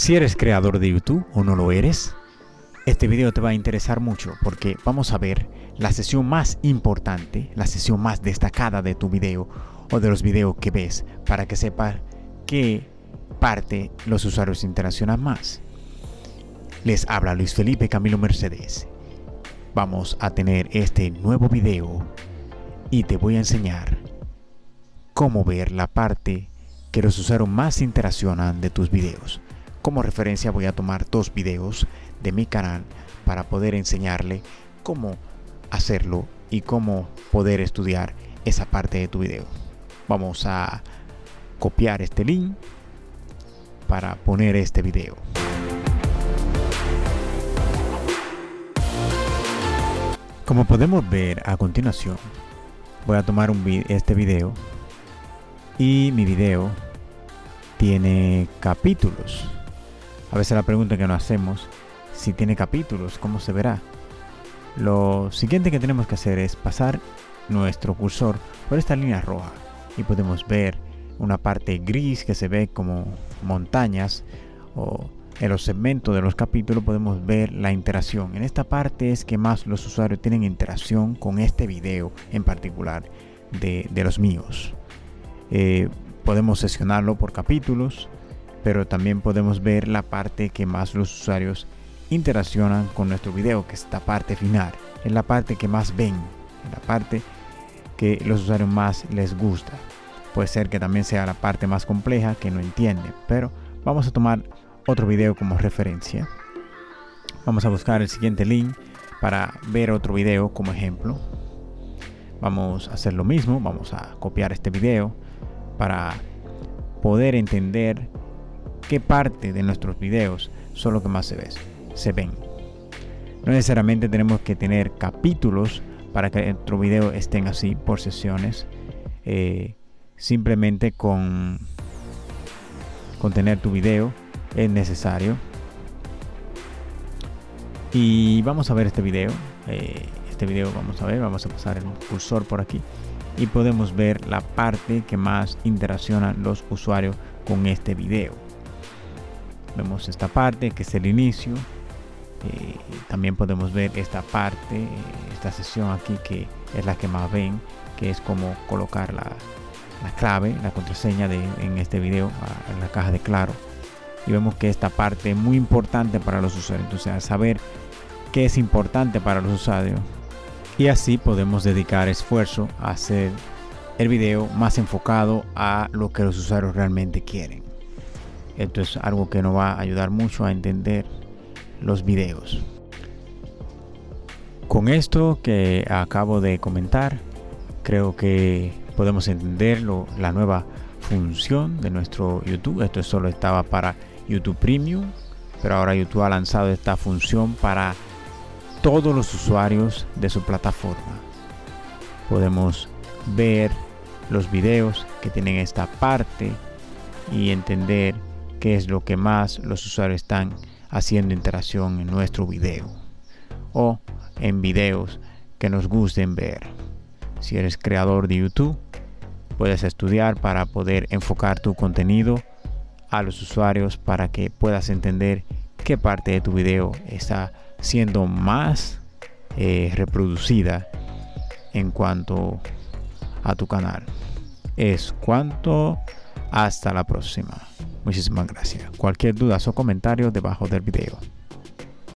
Si eres creador de YouTube o no lo eres, este video te va a interesar mucho porque vamos a ver la sesión más importante, la sesión más destacada de tu video o de los videos que ves para que sepas qué parte los usuarios interaccionan más. Les habla Luis Felipe Camilo Mercedes. Vamos a tener este nuevo video y te voy a enseñar cómo ver la parte que los usuarios más interaccionan de tus videos. Como referencia voy a tomar dos videos de mi canal para poder enseñarle cómo hacerlo y cómo poder estudiar esa parte de tu video. Vamos a copiar este link para poner este video. Como podemos ver a continuación, voy a tomar un este video y mi video tiene capítulos. A veces la pregunta que nos hacemos, si tiene capítulos, ¿cómo se verá? Lo siguiente que tenemos que hacer es pasar nuestro cursor por esta línea roja y podemos ver una parte gris que se ve como montañas o en los segmentos de los capítulos podemos ver la interacción. En esta parte es que más los usuarios tienen interacción con este video en particular de, los míos. Eh, podemos seleccionarlo por capítulos, pero también podemos ver la parte que más los usuarios interaccionan con nuestro video, que es esta parte final. Es la parte que más ven, la parte que los usuarios más les gusta. Puede ser que también sea la parte más compleja que no entienden, pero vamos a tomar otro video como referencia. Vamos a buscar el siguiente link para ver otro video como ejemplo. Vamos a hacer lo mismo, vamos a copiar este video para poder entender qué parte de nuestros videos son lo que más se, ve, se ven. No necesariamente tenemos que tener capítulos para que nuestro video estén así por sesiones. Eh, simplemente con, con tener tu video es necesario y vamos a ver este video eh, este video vamos a ver vamos a pasar el cursor por aquí y podemos ver la parte que más interaccionan los usuarios con este video vemos esta parte que es el inicio eh, también podemos ver esta parte esta sesión aquí que es la que más ven que es como colocar la, la clave la contraseña de, en este video en la caja de claro y vemos que esta parte es muy importante para los usuarios. Entonces, al saber qué es importante para los usuarios y así podemos dedicar esfuerzo a hacer el video más enfocado a lo que los usuarios realmente quieren. Esto es algo que nos va a ayudar mucho a entender los videos. Con esto que acabo de comentar, creo que podemos entender la nueva función de nuestro YouTube. Esto solo estaba para YouTube Premium, pero ahora YouTube ha lanzado esta función para todos los usuarios de su plataforma. Podemos ver los videos que tienen esta parte y entender qué es lo que más los usuarios están haciendo interacción en nuestro video o en videos que nos gusten ver. Si eres creador de YouTube, puedes estudiar para poder enfocar tu contenido a los usuarios para que puedas entender qué parte de tu video está siendo más eh, reproducida en cuanto a tu canal. Es cuanto hasta la próxima. Muchísimas gracias. Cualquier duda o comentario debajo del video.